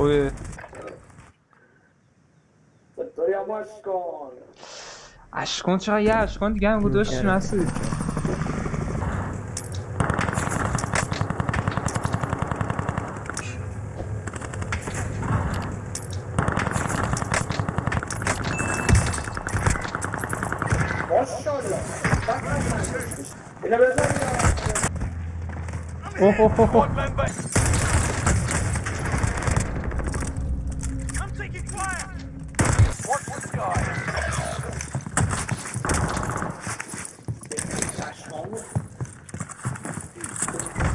Oi, a Ashkon. Ashkon чагаа яа, Ashkon гэм гүдөөш нас. Oh, oh, dois oh.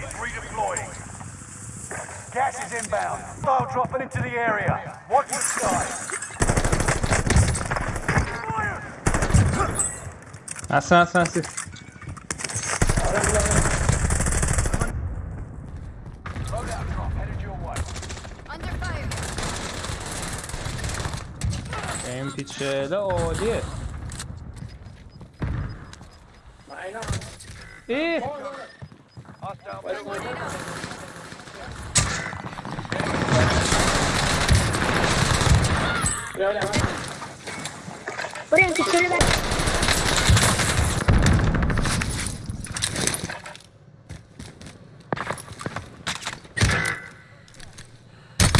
base redeploying. Gas is inbound. File dropping into the area. Watch the sky. That's Aslan aslan siz. Benim Oh dear. diye. Aynen. İyi. We're gonna secure that.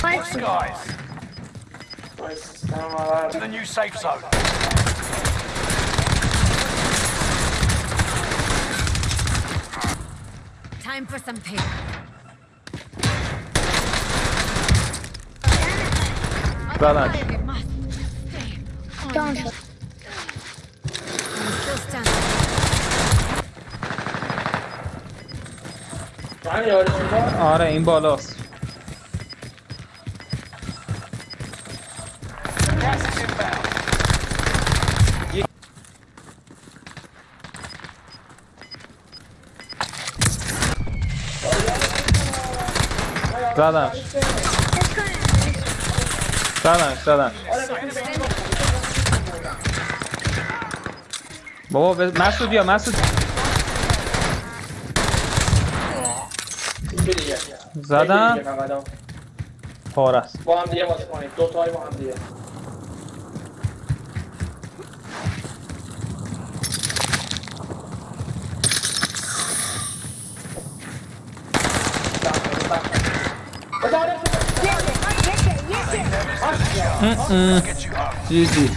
Guys, nice. to the new safe zone. I'm still standing. من یادشون داد آره این بالاست زدنش زدنش زدنش بابا ب- مسعود بیا مسعود زدم. پاره است با هم دیگه بازی کنید دو تایی با هم دیگه 嗯嗯，继续。